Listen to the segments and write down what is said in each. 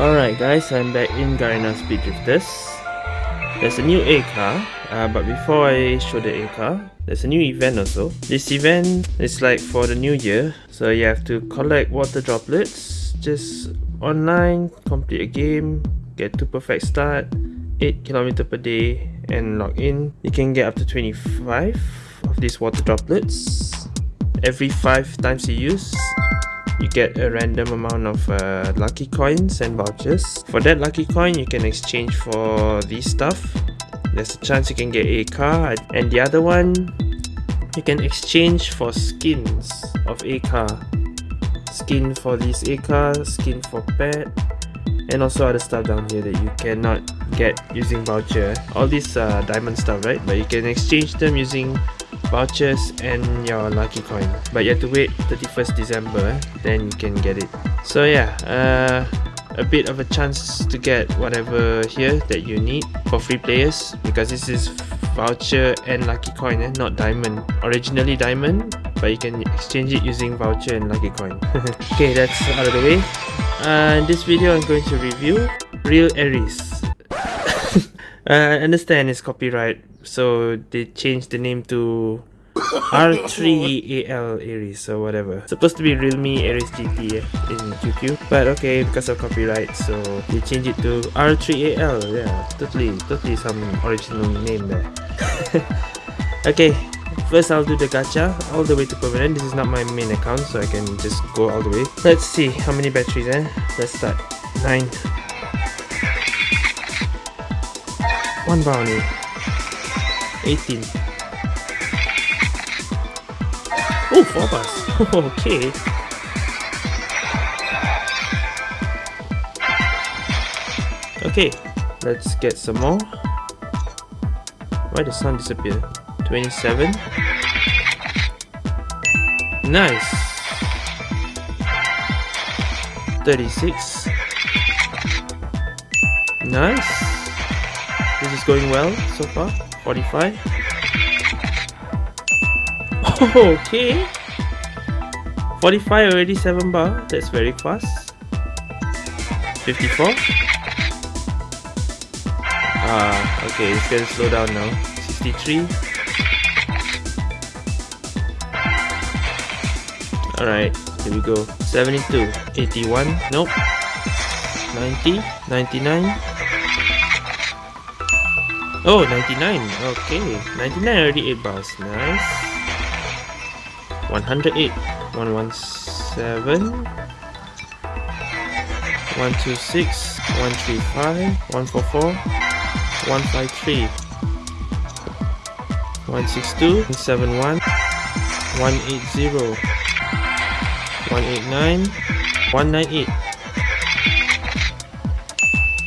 Alright guys, I'm back in Garena Speed Drifters. There's a new A car, uh, but before I show the A car, there's a new event also. This event is like for the new year, so you have to collect water droplets, just online, complete a game, get to perfect start, 8 km per day, and log in. You can get up to 25 of these water droplets. Every 5 times you use, you get a random amount of uh, lucky coins and vouchers. For that lucky coin, you can exchange for these stuff. There's a chance you can get a car and the other one, you can exchange for skins of a car. Skin for this a car, skin for pet, and also other stuff down here that you cannot get using voucher. All these diamond stuff, right? But you can exchange them using vouchers and your lucky coin. But you have to wait 31st December then you can get it. So yeah uh, a bit of a chance to get whatever here that you need for free players because this is voucher and lucky coin eh? not diamond. Originally diamond but you can exchange it using voucher and lucky coin. Okay that's out of the way. Uh, in this video i'm going to review real aries. Uh, I understand it's copyright so they changed the name to R3AL Aries or whatever. Supposed to be Realme Aries GT in QQ, but okay, because of copyright, so they changed it to R3AL. Yeah, totally, totally some original name there. okay, first I'll do the gacha all the way to permanent. This is not my main account, so I can just go all the way. Let's see how many batteries. Eh? Let's start. Nine. One brownie. 18. Oh, four bars. okay. Okay, let's get some more. Why the sun disappear? 27. Nice. 36. Nice. This is going well so far. 45 okay. 45 already 7 bar. That's very fast. 54 ah okay it's gonna slow down now. 63 alright here we go. 72 81 nope. 90 99 Oh, 99. Okay. 99 already eh, 8 bars. Nice. 108. 117. 126. 135. 144. 153. 162. 171. 180. 189. 198.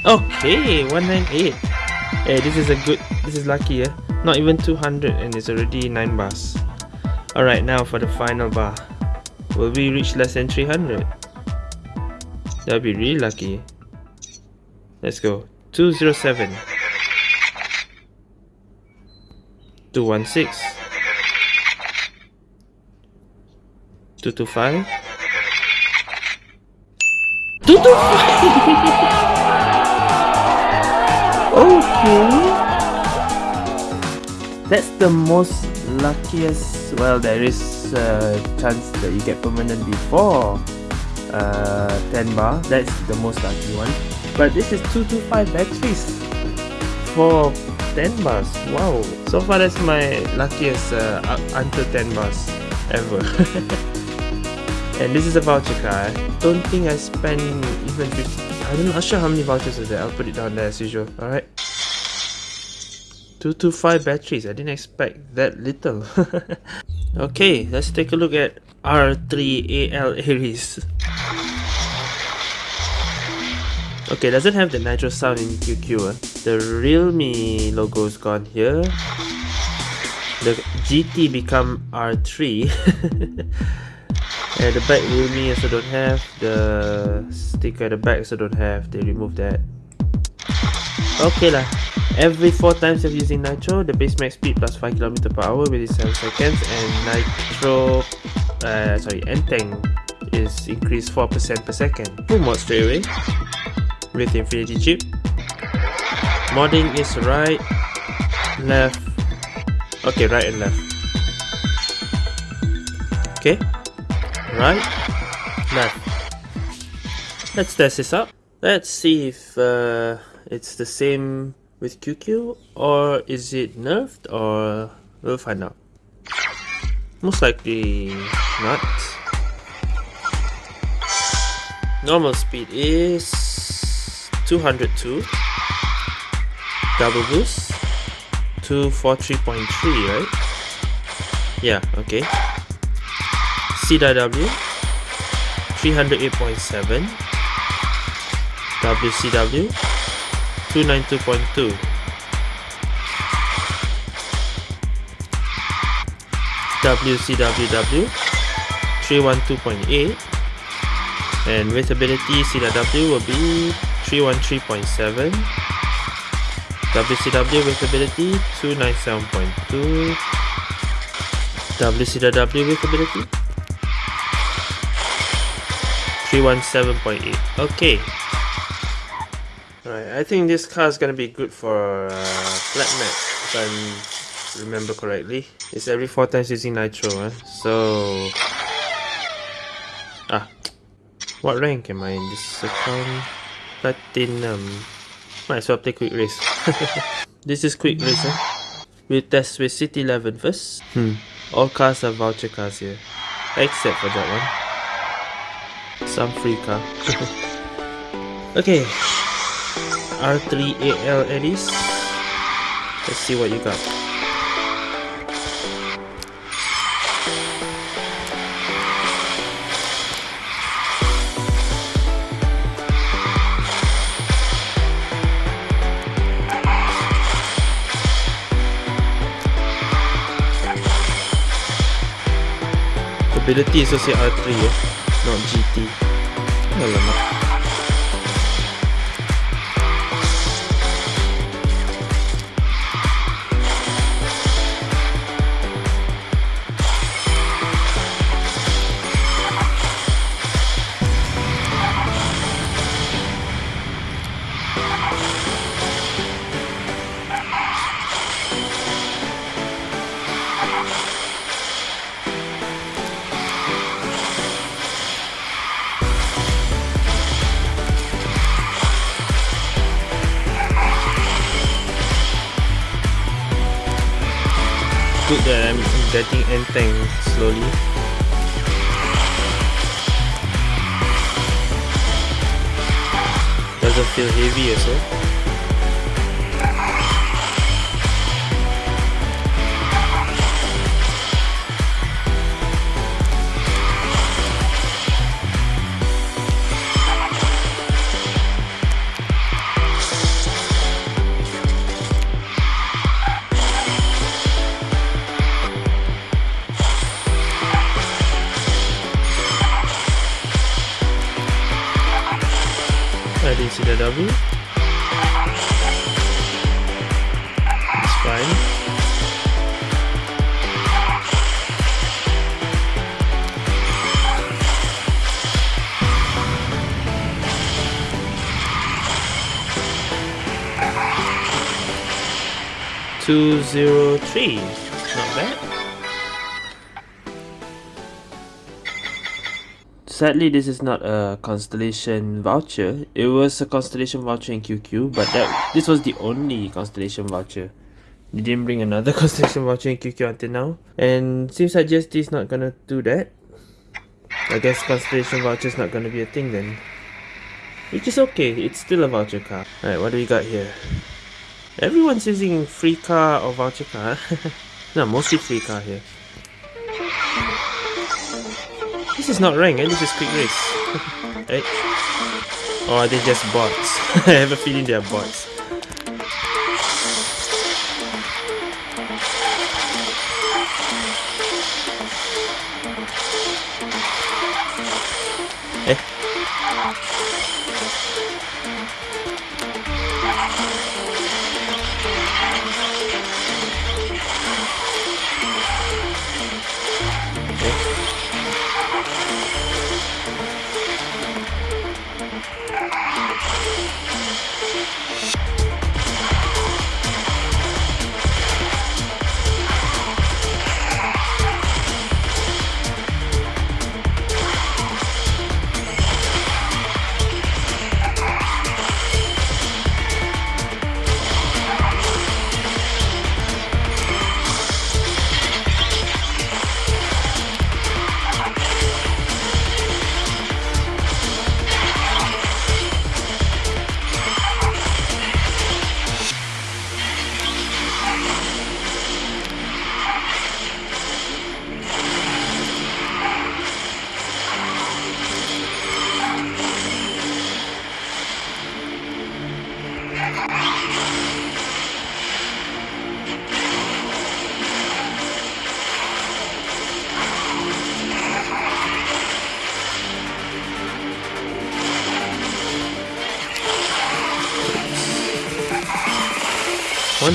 Okay, 198. Hey, this is a good, this is lucky, eh? Not even 200 and it's already 9 bars. Alright, now for the final bar. Will we reach less than 300? That'll be really lucky. Let's go. 207. 216. 225. 225! Okay. That's the most luckiest. Well, there is a chance that you get permanent before uh, 10 bar. That's the most lucky one. But this is 225 batteries for 10 bars. Wow. So far, that's my luckiest uh, until 10 bars ever. and this is a voucher card. Don't think I spent even 50 I'm not sure how many vouchers is there. I'll put it down there as usual. Alright. 225 batteries. I didn't expect that little. okay, let's take a look at R3AL Aries. Okay, doesn't have the nitro sound in QQ. Uh. The Realme logo is gone here. The GT become R3. At the back Realme also don't have. The sticker at the back also don't have. They remove that. Okay lah. Every 4 times of using nitro the base max speed plus 5 km per hour within 7 seconds and nitro uh, sorry, Enteng is increased 4% per second. Full mod straight away. With Infinity chip. Modding is right, left, okay, right and left. Okay, right, left. Let's test this out. Let's see if uh, it's the same with QQ or is it nerfed or we'll find out. Most likely not. Normal speed is 202. Double boost 243.3 right? Yeah, okay. CW 308.7 WCW 292.2 WCWW 312.8 and with ability CW will be 313.7 WCW with ability 297.2 WCW with ability 317.8 okay Alright, I think this car is gonna be good for uh, flat map if I remember correctly. It's every 4 times using nitro, eh? so... Ah, what rank am I in this account? Platinum. Might as well play quick race. this is quick race, eh? We'll test with City 11 first. Hmm. All cars are voucher cars here. Except for that one. Some free car. okay. R3AL Aries. Let's see what you got. Ability is also R3 eh? Not GT. Alamak. Getting Enteng slowly. Doesn't feel heavy as well. Two zero three, not bad. Sadly, this is not a Constellation voucher. It was a Constellation voucher in QQ, but that this was the only Constellation voucher. They didn't bring another Constellation voucher in QQ until now. And seems like GSD is not gonna do that. I guess Constellation voucher is not gonna be a thing then. Which is okay, it's still a voucher car. Alright, what do we got here? Everyone's using free car or voucher car. no, mostly free car here. This is not rank, eh? this is quick race. right? Or are they just bots? I have a feeling they are bots.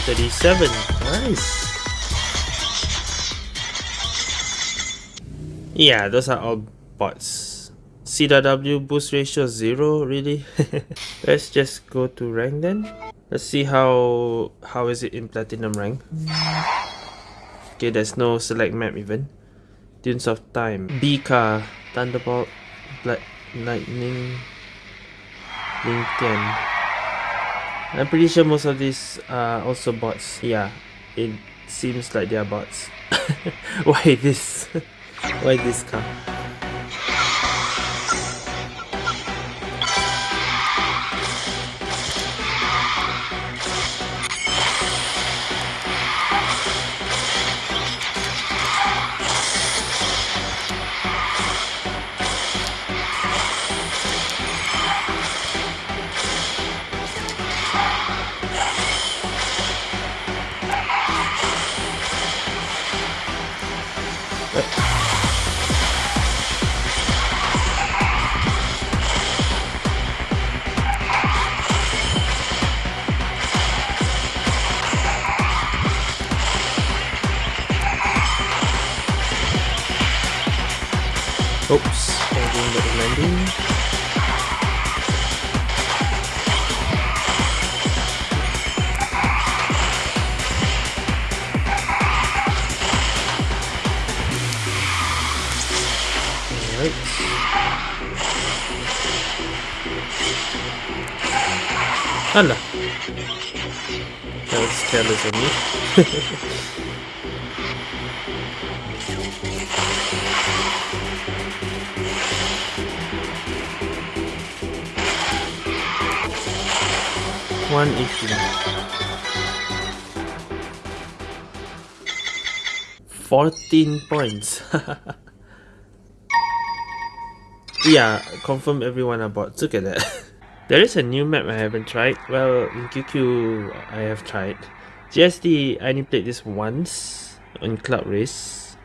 137. Nice. Yeah, those are all bots. CW boost ratio 0, really? Let's just go to rank then. Let's see how how is it in platinum rank. Okay, there's no select map even. Dunes of Time. Bika, Thunderbolt, Black Lightning, Lincoln. I'm pretty sure most of these are also bots. Yeah, it seems like they are bots. Why this? Why this car? Oops, changing the landing. Hala. That was careless of me. One eighteen. Fourteen points. yeah, confirm everyone about. Look at that. there is a new map I haven't tried. Well, in QQ I have tried. GSD I only played this once on Cloud Race.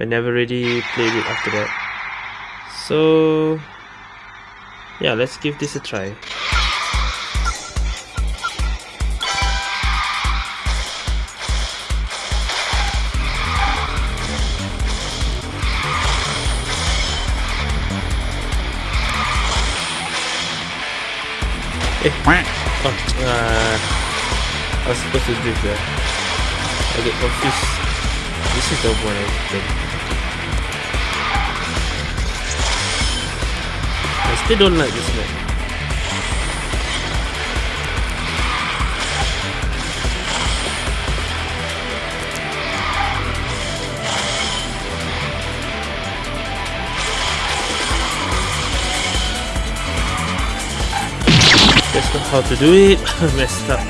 I never really played it after that. So yeah, let's give this a try. Eh. Oh, uh, I was supposed to do that. I get confused. This is the one I did. I still don't like this map. That's how to do it. Messed up.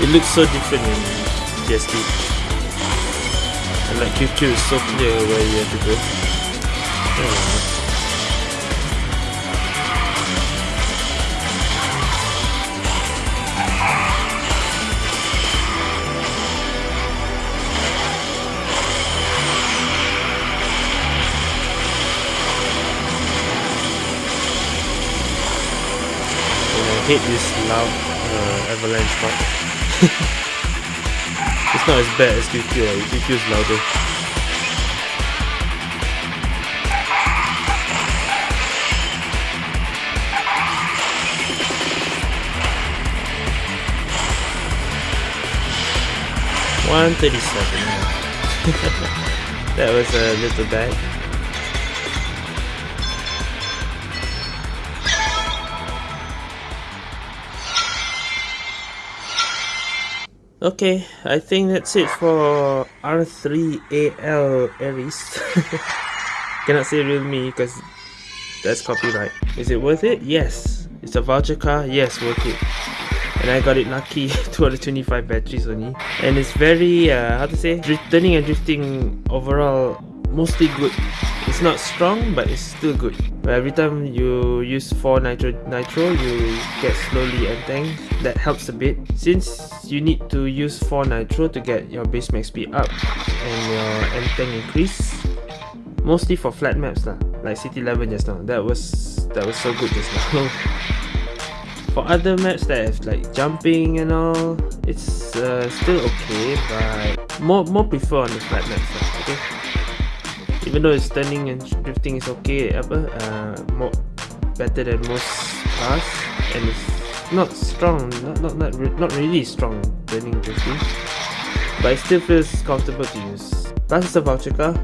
It looks so different in GSD. And like QQ is so clear where you have to go. Hate this loud uh, avalanche part. it's not as bad as QQ, uh, QQ is louder. One thirty-seven. that was a little bad. Okay, I think that's it for R3AL Aries. Cannot say real me because that's copyright. Is it worth it? Yes. It's a voucher car? Yes, worth it. And I got it lucky, 225 batteries only. And it's very, uh, how to say, turning and drifting overall mostly good. It's not strong, but it's still good. But every time you use 4 nitro, nitro you get slowly entang. That helps a bit. Since you need to use 4 nitro to get your base max speed up and your entang increase. Mostly for flat maps lah, like City 11 just now. That was that was so good just now. For other maps that have like jumping and all, it's uh, still okay, but more more prefer on the flat maps. Lah, okay. Even though it's turning and drifting is okay, apa, uh, more better than most cars, and it's not strong, not not not, re not really strong turning drifting, but it still feels comfortable to use. Plus, it's a voucher car.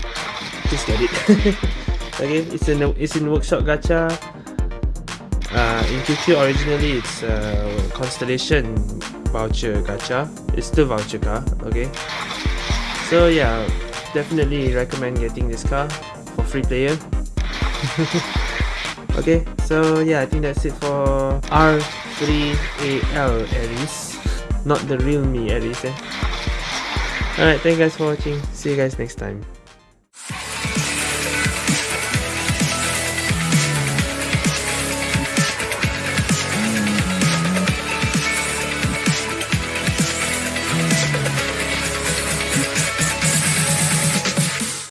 Just get it. okay, it's in it's in workshop gacha. Uh, in QQ originally it's a Constellation voucher gacha. It's still voucher car. Okay. So yeah, definitely recommend getting this car for free player. okay, so yeah, I think that's it for R3AL Aries, not the real me Aries. Eh? Alright, thank you guys for watching. See you guys next time.